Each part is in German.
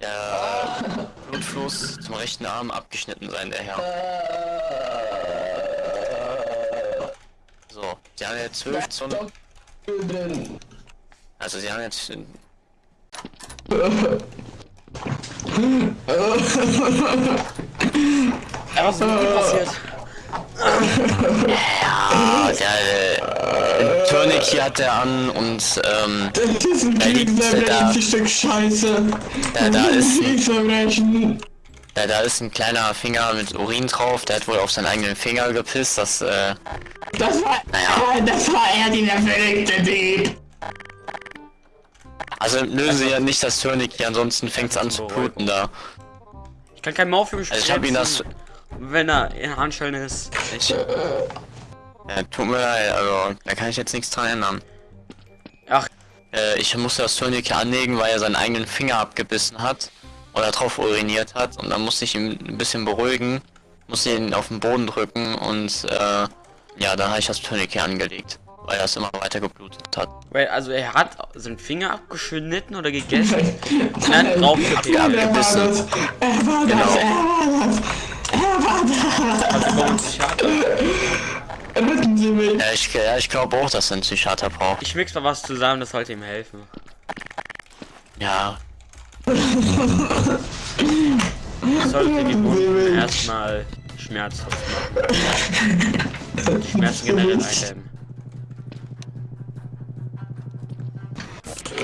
der Blutfluss zum rechten Arm abgeschnitten sein, der Herr. So, sie haben jetzt 12 Zoll. drin. Also sie haben jetzt. Ja, was ist passiert? Ah, der äh, Tourniquet hat er an und ähm, Das ist ein Kriegsverbrechen, Scheiße. Da- da ist- ein Kriegsverbrechen. da, da ist ein kleiner Finger mit Urin drauf, der hat wohl auf seinen eigenen Finger gepisst, das äh, Das war, Naja. das war er, dieser verrückte Typ. Also lösen sie ja nicht das Tourniquet, ansonsten fängt es an zu bluten da. Ich kann kein Morphium Also ich habe ihn das. wenn er in Handschellen ist. Ich, ja, tut mir leid, also da kann ich jetzt nichts dran ändern. Ach, Äh, ich musste das Tourniquet anlegen, weil er seinen eigenen Finger abgebissen hat oder drauf uriniert hat und dann musste ich ihn ein bisschen beruhigen, musste ihn auf den Boden drücken und äh, ja, dann habe ich das Tourniquet angelegt, weil das immer weiter geblutet hat. weil, also er hat seinen Finger abgeschnitten oder gegessen. Nein, drauf Ja, Er war das. Er war Genau. das. Er war das. Er war das. Also. Retten Sie mich. Ja, ich, ja, ich glaube auch, dass er einen Psychiater braucht. Ich mix mal was zusammen, das sollte ihm helfen. Ja, Das sollte die Wunden erstmal schmerzhaft machen. Schmerzen generell eindämmen.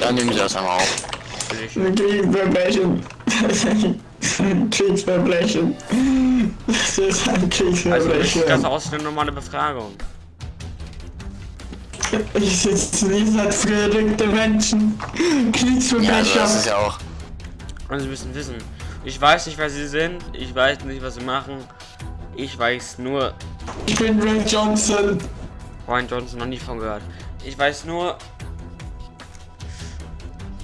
dann nehmen sie das einmal auf. Ein Kriegsverbrechen. Kriegsverbrechen. Das ist ein Also sieht das aus für eine normale Befragung? Ich sitze nicht als verrückte Menschen. Ja, also Kriegsverbrecher. das ist ja auch. Also Sie müssen wissen, ich weiß nicht, wer Sie sind, ich weiß nicht, was Sie machen. Ich weiß nur, Ich bin Ray Johnson. Ryan Johnson noch nie von gehört. Ich weiß nur,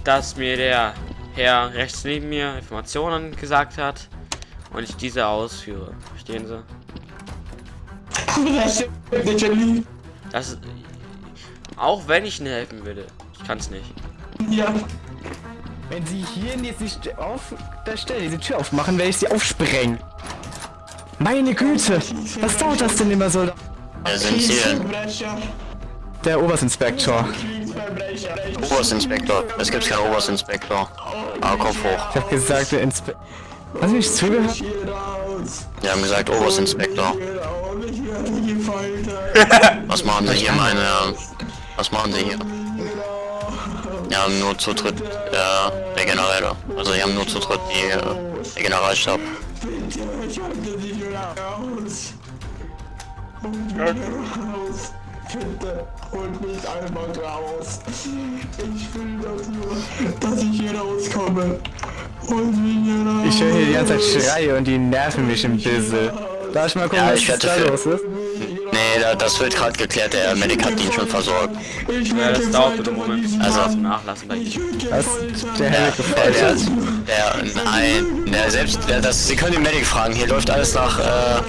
dass mir der Herr rechts neben mir Informationen gesagt hat und ich diese ausführe. Verstehen Sie? Das ist, auch wenn ich Ihnen helfen würde, ich kann es nicht. Ja. Wenn sie hier jetzt nicht auf der Stelle diese Tür aufmachen, werde ich sie aufsprengen. Meine Güte, was dauert das denn immer so? Wer sind sie denn? Kriegsverbrecher. Der Oberstinspektor. Oberstinspektor. Es gibt keinen Oberstinspektor. Aber Kopf hoch. Ich hab gesagt, der Inspe... Hast du nicht zugehört? Die haben gesagt Oberstinspektor. Gefoltert. Was machen sie hier, meine Herren? Was machen sie hier? Wir haben nur zu dritt äh, der Generäle. Also wir haben nur zu dritt die, äh, der Generalstab. Bitte, ich halte dich raus. Holt mich raus. Bitte, holt mich einfach raus. Ich will das nur, dass ich hier rauskomme. Ich höre hier die ganze Zeit Schreie und die nerven mich ein bisschen. Darf ich mal gucken, Ja, was da los ist? Nee, da, das wird gerade geklärt. Der Medic hat ihn schon versorgt. Ich Ja, das dauert einen Moment. Also Nachlassen bei Ihnen. Was? Der der, gefällt der, der, nein, der selbst, der, das, Sie können den Medic fragen. Hier läuft alles nach, äh,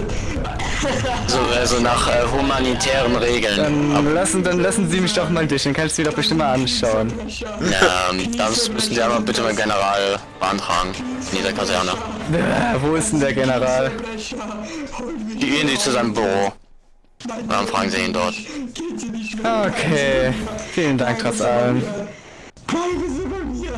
so, also nach äh, humanitären Regeln. Dann lassen, dann lassen Sie mich doch mal durch, dann kannst du dir doch bestimmt mal anschauen. Ähm, das müssen Sie aber bitte beim General beantragen. In dieser Kaserne. Äh, wo ist denn der General? Die gehen Sie zu seinem Büro. Dann fragen Sie ihn dort. Okay, vielen Dank trotz allem. Bleiben Sie bei mir.